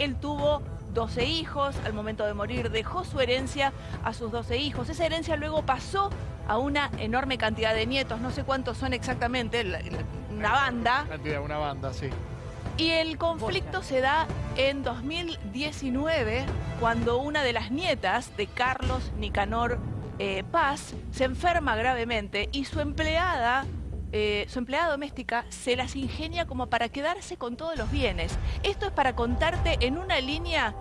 Él tuvo 12 hijos, al momento de morir dejó su herencia a sus 12 hijos. Esa herencia luego pasó a una enorme cantidad de nietos, no sé cuántos son exactamente, una banda. Cantidad, una banda, sí. Y el conflicto se da en 2019, cuando una de las nietas de Carlos Nicanor eh, Paz se enferma gravemente y su empleada eh, su empleada doméstica se las ingenia como para quedarse con todos los bienes. Esto es para contarte en una línea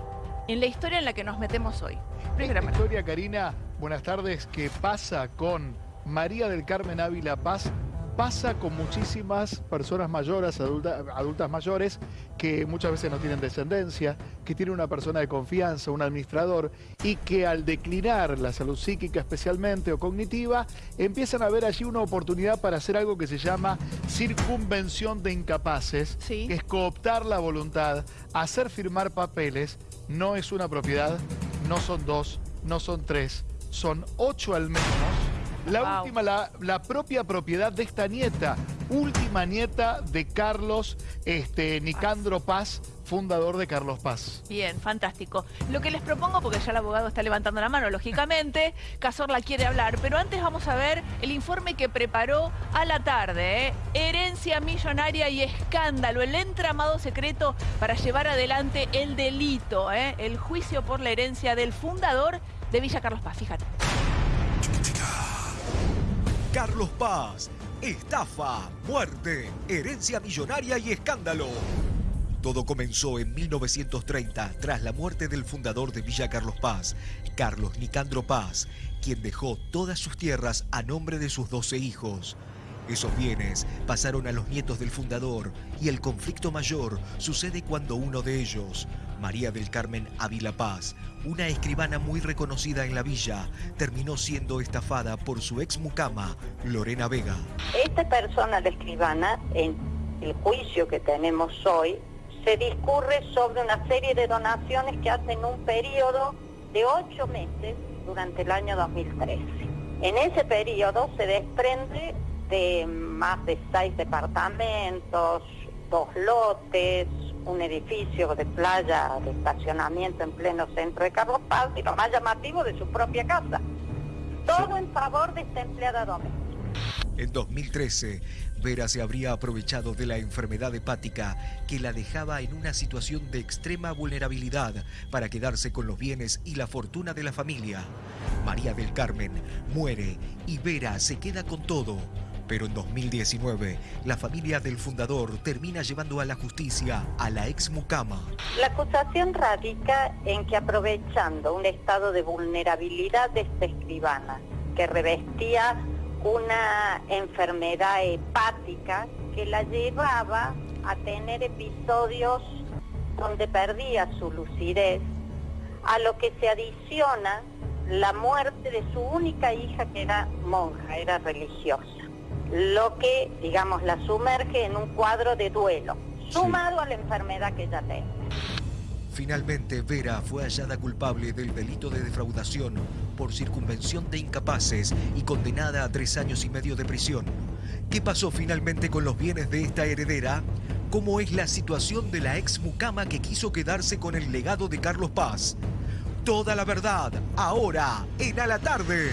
en la historia en la que nos metemos hoy. Primera historia, Karina, buenas tardes, que pasa con María del Carmen Ávila Paz, pasa con muchísimas personas mayores, adultas mayores, que muchas veces no tienen descendencia, que tienen una persona de confianza, un administrador, y que al declinar la salud psíquica especialmente o cognitiva, empiezan a ver allí una oportunidad para hacer algo que se llama circunvención de incapaces, que es cooptar la voluntad, hacer firmar papeles, no es una propiedad, no son dos, no son tres, son ocho al menos, la última, la, propia propiedad de esta nieta, última nieta de Carlos este, Nicandro Paz, fundador de Carlos Paz. Bien, fantástico. Lo que les propongo, porque ya el abogado está levantando la mano, lógicamente, Cazorla quiere hablar, pero antes vamos a ver el informe que preparó a la tarde. ¿eh? Herencia millonaria y escándalo, el entramado secreto para llevar adelante el delito, ¿eh? el juicio por la herencia del fundador de Villa Carlos Paz, fíjate. Carlos Paz, estafa, muerte, herencia millonaria y escándalo. Todo comenzó en 1930 tras la muerte del fundador de Villa Carlos Paz, Carlos Nicandro Paz, quien dejó todas sus tierras a nombre de sus 12 hijos. Esos bienes pasaron a los nietos del fundador y el conflicto mayor sucede cuando uno de ellos, María del Carmen Ávila Paz, una escribana muy reconocida en la villa, terminó siendo estafada por su ex mucama, Lorena Vega. Esta persona, la escribana, en el juicio que tenemos hoy, se discurre sobre una serie de donaciones que hacen un periodo de ocho meses durante el año 2013. En ese periodo se desprende de más de seis departamentos, dos lotes, un edificio de playa de estacionamiento en pleno centro de Carlos Paz y lo más llamativo de su propia casa. Todo en favor de esta empleada doméstica. En 2013, Vera se habría aprovechado de la enfermedad hepática que la dejaba en una situación de extrema vulnerabilidad para quedarse con los bienes y la fortuna de la familia. María del Carmen muere y Vera se queda con todo pero en 2019, la familia del fundador termina llevando a la justicia a la ex mucama. La acusación radica en que aprovechando un estado de vulnerabilidad de esta escribana, que revestía una enfermedad hepática que la llevaba a tener episodios donde perdía su lucidez, a lo que se adiciona la muerte de su única hija que era monja, era religiosa lo que, digamos, la sumerge en un cuadro de duelo, sumado a la enfermedad que ella tiene. Finalmente, Vera fue hallada culpable del delito de defraudación por circunvención de incapaces y condenada a tres años y medio de prisión. ¿Qué pasó finalmente con los bienes de esta heredera? ¿Cómo es la situación de la ex mucama que quiso quedarse con el legado de Carlos Paz? Toda la verdad, ahora, en A la Tarde.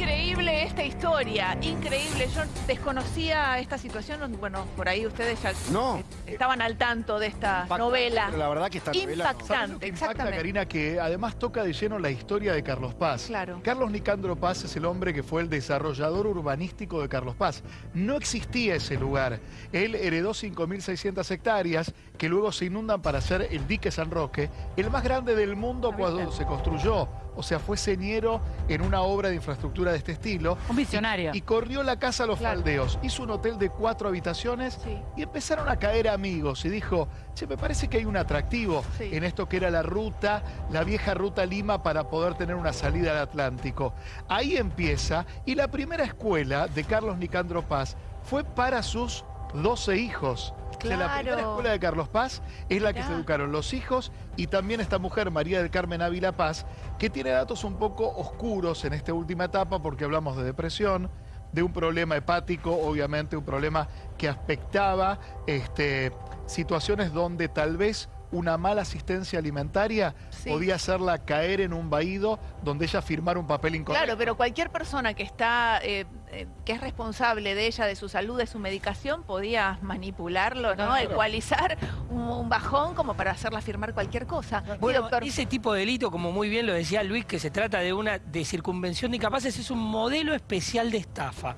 Increíble esta historia, increíble. Yo desconocía esta situación, bueno, por ahí ustedes ya no. estaban al tanto de esta novela. la verdad que está impactante, exactamente. Karina, que además toca de lleno la historia de Carlos Paz. Claro. Carlos Nicandro Paz es el hombre que fue el desarrollador urbanístico de Carlos Paz. No existía ese lugar. Él heredó 5.600 hectáreas que luego se inundan para hacer el dique San Roque, el más grande del mundo cuando se construyó o sea, fue señero en una obra de infraestructura de este estilo. Un visionario. Y, corrió la casa a los faldeos, hizo un hotel de cuatro habitaciones y empezaron a caer amigos. Y dijo, che, me parece que hay un atractivo en esto que era la ruta, la vieja ruta Lima para poder tener una salida al Atlántico. Ahí empieza y la primera escuela de Carlos Nicandro Paz fue para sus 12 hijos. La primera escuela de Carlos Paz es la que se educaron los hijos y también esta mujer, María del Carmen Ávila Paz, que tiene datos un poco oscuros en esta última etapa porque hablamos de depresión, de un problema hepático, obviamente un problema que aspectaba este, situaciones donde tal vez una mala asistencia alimentaria Sí. podía hacerla caer en un vaído donde ella firmara un papel incorrecto. Claro, pero cualquier persona que está, eh, eh, que es responsable de ella, de su salud, de su medicación, podía manipularlo, ¿no? Claro. Ecualizar un, un bajón como para hacerla firmar cualquier cosa. Sí, Bueno, doctor. ese tipo de delito, como muy bien lo decía Luis, que se trata de una de circunvención de incapaces, es un modelo especial de estafa.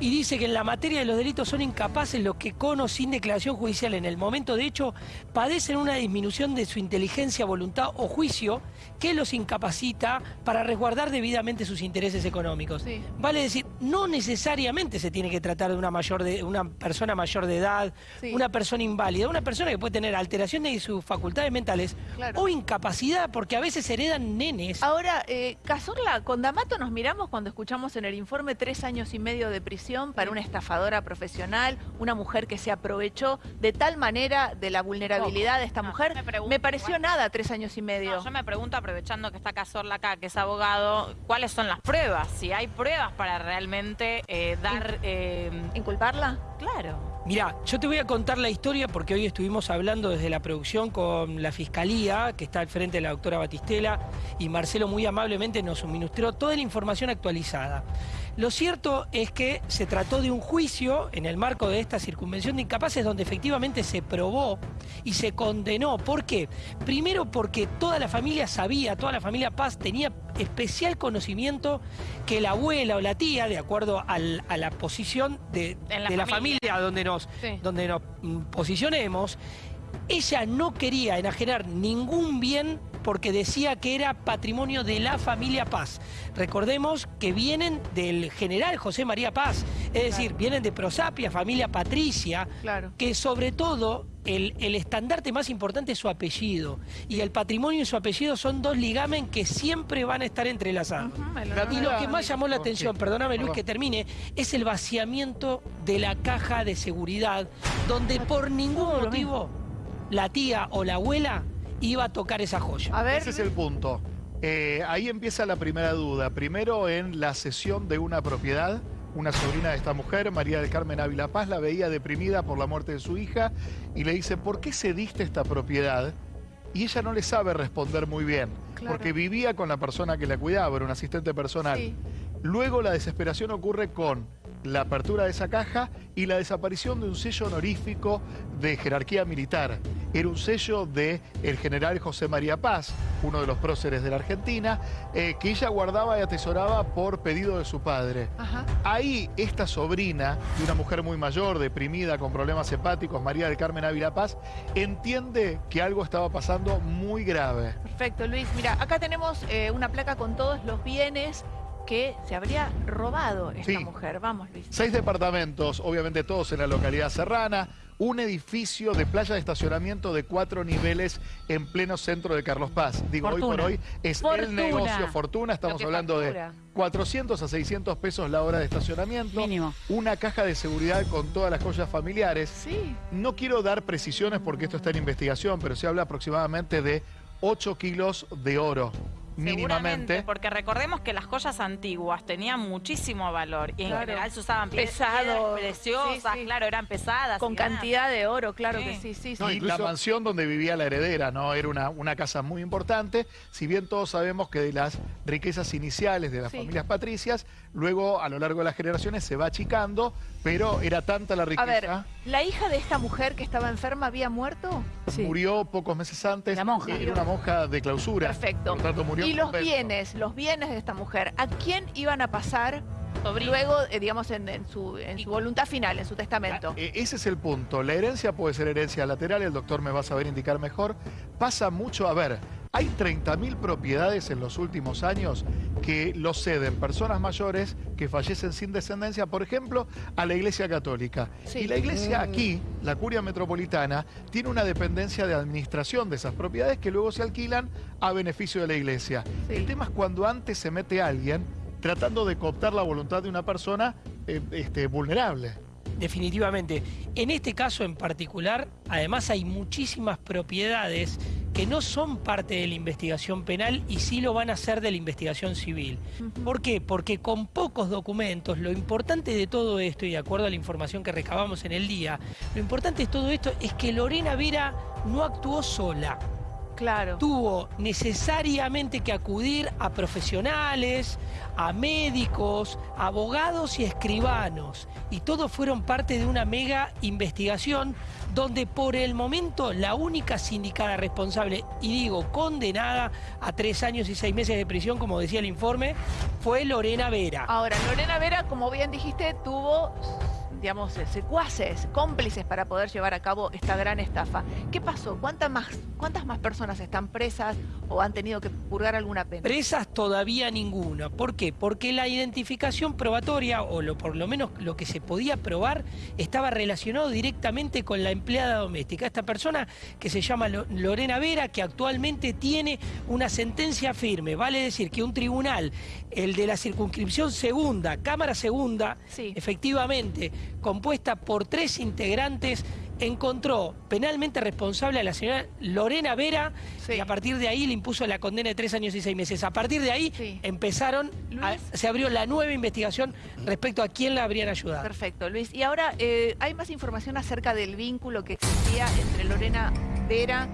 Y dice que en la materia de los delitos son incapaces los que con o sin declaración judicial en el momento de hecho padecen una disminución de su inteligencia, voluntad o juicio que los incapacita para resguardar debidamente sus intereses económicos. Sí. Vale decir, no necesariamente se tiene que tratar de una mayor de una persona mayor de edad, Sí. una persona inválida, una persona que puede tener alteraciones de sus facultades mentales Claro. o incapacidad, porque a veces heredan nenes. Ahora, eh, Cazorla, con D'Amato nos miramos cuando escuchamos en el informe tres años y medio de prisión para una estafadora profesional, una mujer que se aprovechó de tal manera de la vulnerabilidad de esta No, mujer. me pregunto Me pareció igual. nada tres años y medio. No, yo me pregunto, aprovechando que está Cazorla acá, que es abogado, ¿cuáles son las pruebas? Si hay pruebas para realmente eh, dar... eh, ¿Inculparla? claro. Mirá, yo te voy a contar la historia porque hoy estuvimos hablando desde la producción con la Fiscalía, que está al frente de la doctora Batistela, y Marcelo muy amablemente nos suministró toda la información actualizada. Lo cierto es que se trató de un juicio en el marco de esta circunvención de incapaces donde efectivamente se probó y se condenó. ¿Por qué? Primero porque toda la familia sabía, toda la familia Paz tenía especial conocimiento que la abuela o la tía, de acuerdo al- a la posición de, la de la familia. familia donde nos, Sí. donde nos mm, posicionemos, ella no quería enajenar ningún bien porque decía que era patrimonio de la familia Paz. Recordemos que vienen del general José María Paz, es decir, vienen de Prosapia, familia Patricia, Claro. que sobre todo el, el estandarte más importante es su apellido. Y el patrimonio y su apellido son dos ligamen que siempre van a estar entrelazados. Y lo que más llamó la atención, perdóname Luis que termine, es el vaciamiento de la caja de seguridad, donde por ningún motivo la tía o la abuela iba a tocar esa joya. A ver, Ese es el punto. Eh, ahí empieza la primera duda. Primero en la cesión de una propiedad. Una sobrina de esta mujer, María del Carmen Ávila Paz, la veía deprimida por la muerte de su hija y le dice, ¿por qué cediste esta propiedad? Y ella no le sabe responder muy bien, Claro. porque vivía con la persona que la cuidaba, era un asistente personal. Sí. Luego la desesperación ocurre con la apertura de esa caja y la desaparición de un sello honorífico de jerarquía militar. Era un sello de el general José María Paz, uno de los próceres de la Argentina, eh, que ella guardaba y atesoraba por pedido de su padre. Ajá. Ahí esta sobrina de una mujer muy mayor, deprimida, con problemas hepáticos, María del Carmen Ávila Paz, entiende que algo estaba pasando muy grave. Perfecto, Luis. Mira, acá tenemos eh, una placa con todos los bienes que se habría robado esta Sí. mujer. Vamos, Luis. Seis departamentos, obviamente todos en la localidad serrana, un edificio de playa de estacionamiento de cuatro niveles en pleno centro de Carlos Paz. Digo, hoy por hoy es el negocio Fortuna, estamos hablando factura. de 400 a 600 pesos la hora de estacionamiento, Mínimo. una caja de seguridad con todas las joyas familiares. Sí. No quiero dar precisiones porque esto está en investigación, pero se habla aproximadamente de 8 kilos de oro, mínimamente. porque recordemos que las joyas antiguas tenían muchísimo valor y en Claro. general se usaban piedras Pesado. preciosas, Sí, sí. claro, eran pesadas. Con cantidad de oro, claro Sí. que sí, sí, sí. No, y la mansión donde vivía la heredera, ¿no? Era una, una casa muy importante. Si bien todos sabemos que de las riquezas iniciales de las Sí. familias patricias, luego a lo largo de las generaciones se va achicando, pero era tanta la A riqueza. ver, ¿la hija de esta mujer que estaba enferma había muerto? Murió pocos meses antes. La monja. Era una monja de clausura. Perfecto. Por lo tanto, murió Y los convento. bienes, los bienes de esta mujer, ¿a quién iban a pasar Sobrino. luego, eh, digamos, en, en su, en su voluntad final, en su testamento? E- Ese es el punto. La herencia puede ser herencia lateral, el doctor me va a saber indicar mejor. Pasa mucho, a ver, hay 30.000 propiedades en los últimos años que lo ceden personas mayores que fallecen sin descendencia, por ejemplo, a la Iglesia Católica. Sí. Y la Iglesia aquí, la Curia Metropolitana, tiene una dependencia de administración de esas propiedades que luego se alquilan a beneficio de la Iglesia. Sí. El tema es cuando antes se mete alguien tratando de cooptar la voluntad de una persona eh, este, vulnerable. Definitivamente. En este caso en particular, además hay muchísimas propiedades que no son parte de la investigación penal y sí lo van a hacer de la investigación civil. ¿Por qué? Porque con pocos documentos, lo importante de todo esto, y de acuerdo a la información que recabamos en el día, lo importante de todo esto es que Lorena Vera no actuó sola. Claro. Tuvo necesariamente que acudir a profesionales, a médicos, abogados y escribanos. Y todos fueron parte de una mega investigación donde por el momento la única sindicada responsable, y digo condenada a tres años y seis meses de prisión, como decía el informe, fue Lorena Vera. Ahora, Lorena Vera, como bien dijiste, tuvo digamos, eh, secuaces, cómplices para poder llevar a cabo esta gran estafa. ¿Qué pasó? ¿Cuántas más, ¿Cuántas más personas están presas o han tenido que purgar alguna pena? Presas todavía ninguna. ¿Por qué? Porque la identificación probatoria, o lo, por lo menos lo que se podía probar, estaba relacionado directamente con la empleada doméstica. Esta persona que se llama Lorena Vera, que actualmente tiene una sentencia firme. Vale decir que un tribunal, el de la circunscripción segunda, Cámara Segunda, efectivamente, compuesta por tres integrantes, encontró penalmente responsable a la señora Lorena Vera y a partir de ahí le impuso la condena de tres años y seis meses. A partir de ahí empezaron, se abrió la nueva investigación respecto a quién la habrían ayudado. Perfecto, Luis. Y ahora, eh, ¿hay más información acerca del vínculo que existía entre Lorena Vera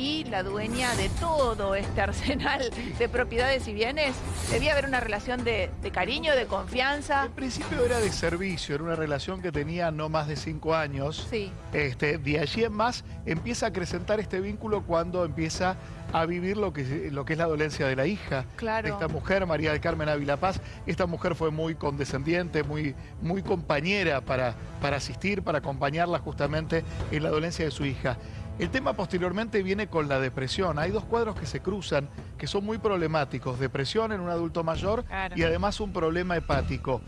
y la dueña de todo este arsenal de propiedades y bienes, debía haber una relación de, cariño, de confianza. En principio era de servicio, era una relación que tenía no más de cinco años. Sí. Este, de allí en más empieza a acrecentar este vínculo cuando empieza a vivir lo que, lo que es la dolencia de la hija claro. de esta mujer, María del Carmen Ávila Paz. Esta mujer fue muy condescendiente, muy, muy compañera para, para asistir, para acompañarla justamente en la dolencia de su hija. El tema posteriormente viene con la depresión. Hay dos cuadros que se cruzan que son muy problemáticos. Depresión en un adulto mayor y además un problema hepático.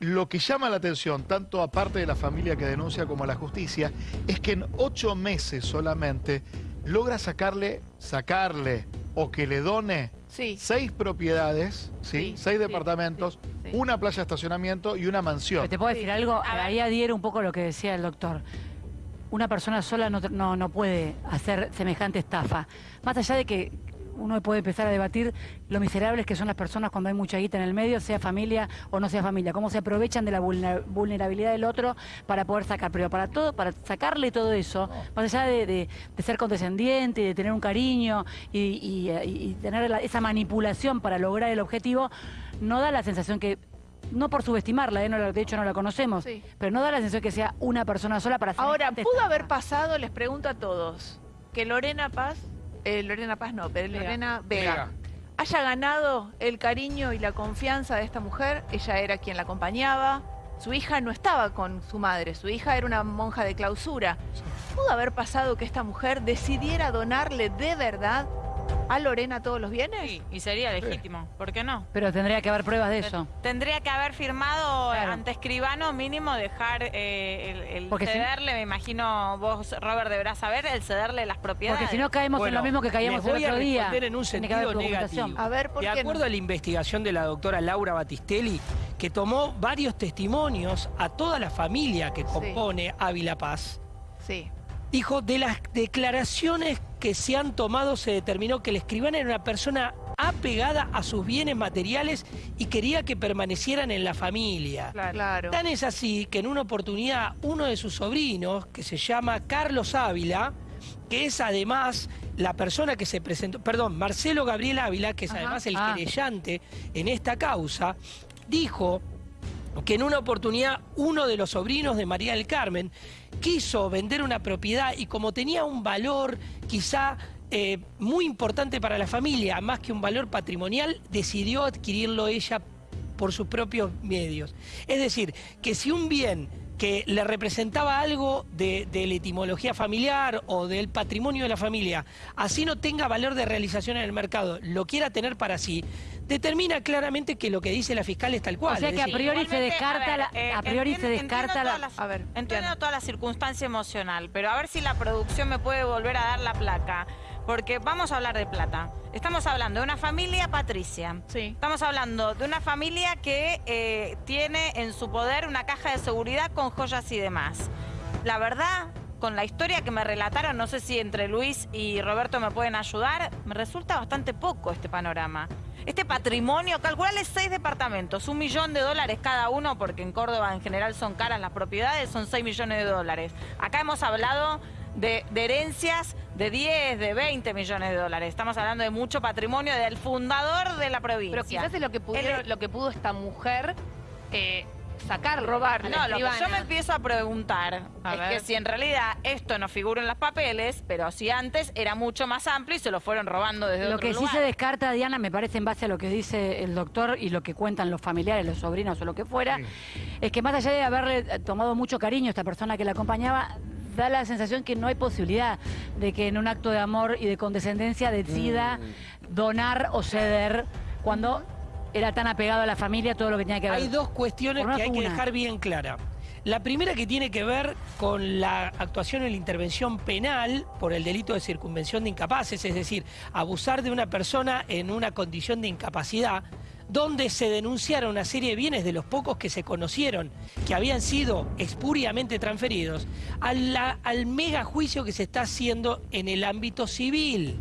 Lo que llama la atención, tanto aparte de la familia que denuncia como a la justicia, es que en ocho meses solamente logra sacarle, sacarle o que le done seis propiedades, ¿sí? seis departamentos, una playa de estacionamiento y una mansión. ¿Te puedo decir algo? Ahí adhiere un poco lo que decía el doctor una persona sola no, no, puede hacer semejante estafa. Más allá de que uno puede empezar a debatir lo miserables que son las personas cuando hay mucha guita en el medio, sea familia o no sea familia, cómo se aprovechan de la vulnerabilidad del otro para poder sacar, pero para todo, para sacarle todo eso, más allá de, ser condescendiente, de tener un cariño y, tener esa manipulación para lograr el objetivo, no da la sensación que no por subestimarla, ¿eh? no, de hecho no la conocemos, pero no da la sensación que sea una persona sola para hacer Ahora, ¿pudo haber pasado, les pregunto a todos, que Lorena Paz, eh, Lorena Paz no, pero Lorena Vega, haya ganado el cariño y la confianza de esta mujer? Ella era quien la acompañaba, su hija no estaba con su madre, su hija era una monja de clausura. ¿Pudo haber pasado que esta mujer decidiera donarle de verdad a Lorena todos los bienes? Sí, y sería legítimo, ¿por qué no? Pero tendría que haber pruebas de eso. Tendría que haber firmado ante escribano mínimo dejar eh, el, cederle, me imagino vos, Robert, deberás saber, el cederle las propiedades. Porque si no caemos en lo mismo que caíamos el otro día. en un sentido negativo. A ver, ¿por de acuerdo a la investigación de la doctora Laura Batistelli, que tomó varios testimonios a toda la familia que compone Ávila Paz, sí. dijo, de las declaraciones que se han tomado se determinó que el escribano era una persona apegada a sus bienes materiales y quería que permanecieran en la familia. Claro. Tan es así que en una oportunidad uno de sus sobrinos, que se llama Carlos Ávila, que es además la persona que se presentó, perdón, Marcelo Gabriel Ávila, que es además el ah. querellante en esta causa, dijo que en una oportunidad uno de los sobrinos de María del Carmen quiso vender una propiedad y como tenía un valor quizá eh, muy importante para la familia, más que un valor patrimonial, decidió adquirirlo ella por sus propios medios. Es decir, que si un bien que le representaba algo de, la etimología familiar o del patrimonio de la familia, así no tenga valor de realización en el mercado, lo quiera tener para sí, determina claramente que lo que dice la fiscal es tal cual. O sea que a priori se descarta, la, a priori se descarta la... a ver, entiendo toda la circunstancia emocional, pero a ver si la producción me puede volver a dar la placa. Porque vamos a hablar de plata. Estamos hablando de una familia patricia. Sí. Estamos hablando de una familia que eh, tiene en su poder una caja de seguridad con joyas y demás. La verdad, con la historia que me relataron, no sé si entre Luis y Roberto me pueden ayudar, me resulta bastante poco este panorama. Este patrimonio, calcularle seis departamentos, un millón de dólares cada uno, porque en Córdoba en general son caras las propiedades, son seis millones de dólares. Acá hemos hablado de, de herencias de 10, de 20 millones de dólares. Estamos hablando de mucho patrimonio del fundador de la provincia. Pero quizás es lo que, pudieron- El- lo que pudo esta mujer eh, sacar, Robarle. No, lo que yo me empiezo a preguntar A es ver. que si en realidad esto no figura en los papeles, pero si antes era mucho más amplio y se lo fueron robando desde Lo otro que sí lugar. se descarta, Diana, me parece en base a lo que dice el doctor y lo que cuentan los familiares, los sobrinos o lo que fuera, Sí. es que más allá de haberle tomado mucho cariño a esta persona que la acompañaba, da la sensación que no hay posibilidad de que en un acto de amor y de condescendencia decida donar o ceder cuando era tan apegado a la familia todo lo que tenía que ver. Hay dos cuestiones que hay que una. dejar bien clara. La primera que tiene que ver con la actuación en la intervención penal por el delito de circunvención de incapaces, es decir, abusar de una persona en una condición de incapacidad, donde se denunciaron una serie de bienes de los pocos que se conocieron, que habían sido expuriamente transferidos, a la- al mega juicio que se está haciendo en el ámbito civil.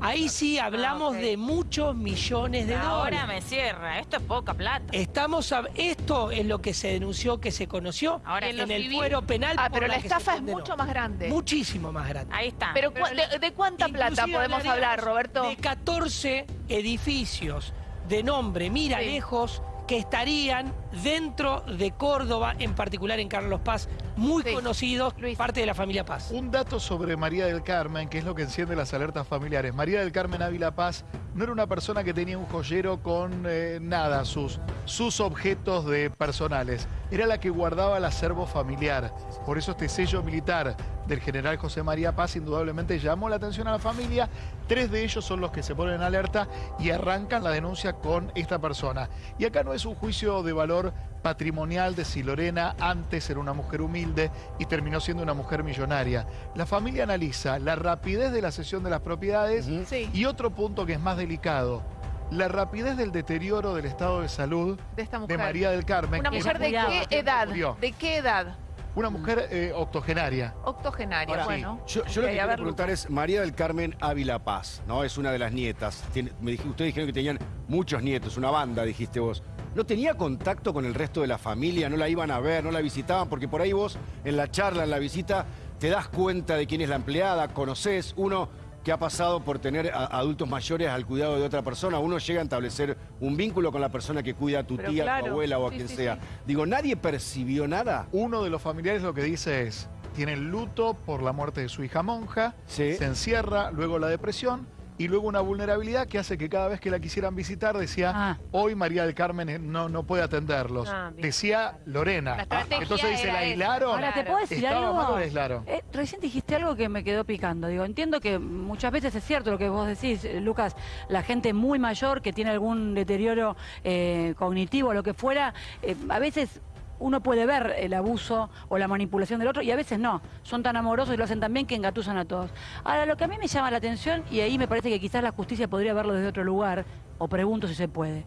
Ahí sí hablamos de muchos millones de dólares. Ahora me cierra, esto es poca plata. Estamos a- esto es lo que se denunció, que se conoció Ahora, en el civil- fuero penal. Ah, por pero la estafa es condenó. mucho más grande. Muchísimo más grande. Ahí está. Pero, de, de cuánta plata podemos hablar, Roberto? De 14 edificios de nombre Mira Sí. Lejos que estarían dentro de Córdoba, en particular en Carlos Paz, muy Sí. conocidos, Luis. parte de la familia Paz. Un dato sobre María del Carmen, que es lo que enciende las alertas familiares. María del Carmen Ávila Paz no era una persona que tenía un joyero con eh, nada, sus, sus objetos de personales. Era la que guardaba el acervo familiar. Por eso este sello militar del general José María Paz indudablemente llamó la atención a la familia. Tres de ellos son los que se ponen en alerta y arrancan la denuncia con esta persona. Y acá no es un juicio de valor patrimonial de si Lorena antes era una mujer humilde y terminó siendo una mujer millonaria. La familia analiza la rapidez de la cesión de las propiedades Sí, y otro punto que es más delicado, la rapidez del deterioro del estado de salud de esta de mujer. María del Carmen. Una mujer de qué edad? Murió. ¿De qué edad? Una mujer eh, octogenaria. Octogenaria, Ahora, bueno. Yo, yo lo que quiero ver, preguntar es, María del Carmen Ávila Paz, ¿no? Es una de las nietas. Tiene- me dij- ustedes dijeron que tenían muchos nietos, una banda, dijiste vos. ¿No tenía contacto con el resto de la familia? ¿No la iban a ver? ¿No la visitaban? Porque por ahí vos, en la charla, en la visita, te das cuenta de quién es la empleada, conoces uno que ha pasado por tener a- adultos mayores al cuidado de otra persona, uno llega a establecer un vínculo con la persona que cuida a tu Pero tía, claro, tu abuela o a sí, quien sí, sea. sí. Digo, ¿nadie percibió nada? Uno de los familiares lo que dice es, tiene luto por la muerte de su hija monja, Sí. se encierra, luego la depresión y luego una vulnerabilidad que hace que cada vez que la quisieran visitar decía, Ah. hoy María del Carmen eh, no, no puede atenderlos. Ah, bien, decía Lorena. La Entonces dice, la aislaron. Ahora, ¿te puedo decir ¿Estaba algo? mal o la aislaron? Eh, recién dijiste algo que me quedó picando. Digo, entiendo que muchas veces es cierto lo que vos decís, eh, Lucas, la gente muy mayor que tiene algún deterioro eh, cognitivo o lo que fuera, eh, a veces uno puede ver el abuso o la manipulación del otro y a veces no. Son tan amorosos y lo hacen tan bien que engatusan a todos. Ahora, lo que a mí me llama la atención, y ahí me parece que quizás la justicia podría verlo desde otro lugar, o pregunto si se puede.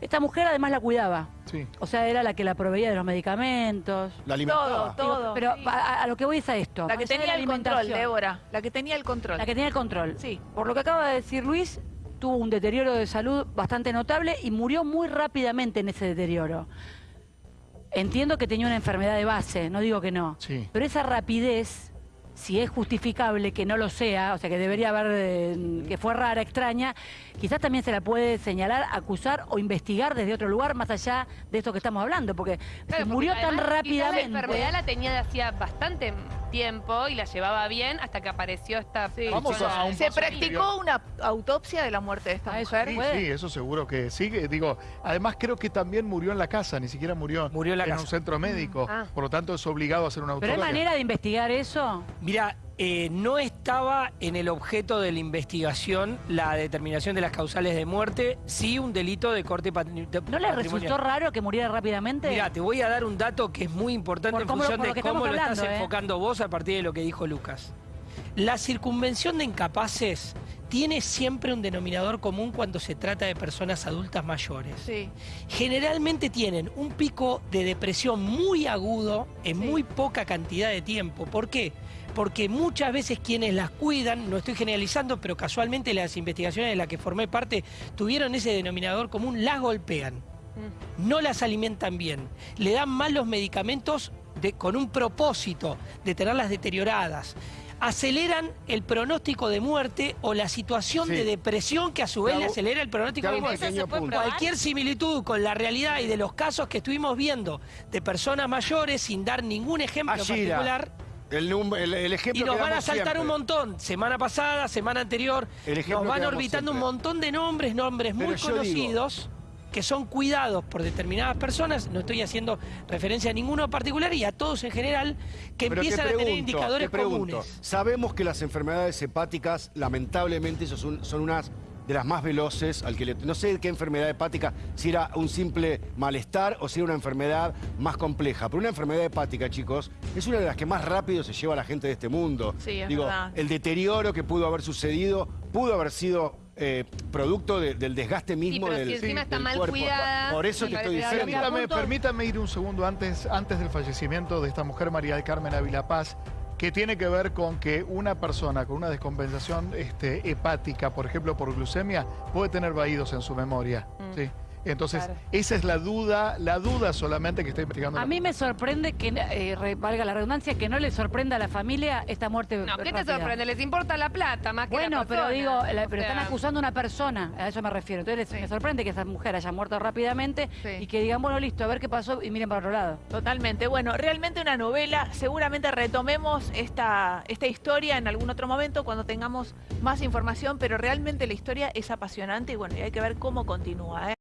Esta mujer además la cuidaba. Sí. O sea, era la que la proveía de los medicamentos. La alimentaba. Todo, todo. pero a, a lo que voy es a esto. La que tenía el control, alimentación. Débora. La que tenía el control. La que tenía el control. Sí. Por lo que acaba de decir Luis, tuvo un deterioro de salud bastante notable y murió muy rápidamente en ese deterioro. Entiendo que tenía una enfermedad de base, no digo que no. Sí. Pero esa rapidez, si es justificable que no lo sea, o sea que debería haber, eh, que fue rara, extraña, quizás también se la puede señalar, acusar o investigar desde otro lugar más allá de esto que estamos hablando, porque Claro, se porque murió tan rápidamente. La enfermedad la tenía de hacía bastante tiempo y la llevaba bien hasta que apareció esta Sí. Vamos a un ¿Se paso practicó una autopsia de la muerte de esta Ah, mujer? Sí, sí, eso seguro que sí. Digo, además creo que también murió en la casa, ni siquiera murió, Murió en la casa. un centro médico. Ah. Por lo tanto, es obligado a hacer una Pero autopsia. hay manera de investigar eso. Mira, eh, no estaba en el objeto de la investigación la determinación de las causales de muerte, sí un delito de corte patri- de- ¿No le patrimonial. resultó raro que muriera rápidamente? Mira, te voy a dar un dato que es muy importante Por en cómo función de cómo lo estás ¿eh? enfocando vos a partir de lo que dijo Lucas. La circunvención de incapaces tiene siempre un denominador común cuando se trata de personas adultas mayores. Sí. Generalmente tienen un pico de depresión muy agudo en Sí. muy poca cantidad de tiempo. ¿Por qué? Porque muchas veces quienes las cuidan, no estoy generalizando, pero casualmente las investigaciones de las que formé parte tuvieron ese denominador común, las golpean. No las alimentan bien, le dan mal los medicamentos de- con un propósito de tenerlas deterioradas. Aceleran el pronóstico de muerte o la situación Sí. de depresión que a su vez le acelera el pronóstico de muerte. Cualquier similitud con la realidad y de los casos que estuvimos viendo de personas mayores, sin dar ningún ejemplo Ashira, particular, El, el- el y ejemplo nos que van a saltar siempre. un montón, semana pasada, semana anterior, El ejemplo nos van orbitando un montón de nombres, nombres muy digo- conocidos, que son cuidados por determinadas personas, no estoy haciendo referencia a ninguno en particular y a todos en general, que Pero empiezan a tener indicadores te pregunto, comunes. Sabemos que las enfermedades hepáticas, lamentablemente, son, son unas de las más veloces. Al que le- no sé qué enfermedad hepática, si era un simple malestar o si era una enfermedad más compleja. Pero una enfermedad hepática, chicos, es una de las que más rápido se lleva a la gente de este mundo. Sí, es Digo, verdad. el deterioro que pudo haber sucedido pudo haber sido eh, producto de- del desgaste mismo pero del, si encima está del mal cuerpo. cuidada, Por eso te estoy diciendo. Permítame, permítame ir un segundo antes, antes del fallecimiento de esta mujer, María del Carmen Ávila Paz, que tiene que ver con que una persona con una descompensación este, hepática, por ejemplo por glucemia, puede tener vaídos en su memoria. ¿sí? Entonces, Claro. esa es la duda, la duda solamente que está investigando. A mí me sorprende que, eh, valga la redundancia, que no le sorprenda a la familia esta muerte No, ¿qué te sorprende? Les importa la plata más que Bueno, la pero digo, la- O pero están acusando a una persona, a eso me refiero. Entonces Sí. me sorprende que esa mujer haya muerto rápidamente Sí. y que digan, bueno, listo, a ver qué pasó y miren para otro lado. Totalmente. Bueno, realmente una novela. Seguramente retomemos esta, esta historia en algún otro momento cuando tengamos más información, pero realmente la historia es apasionante y bueno, y hay que ver cómo continúa. ¿eh?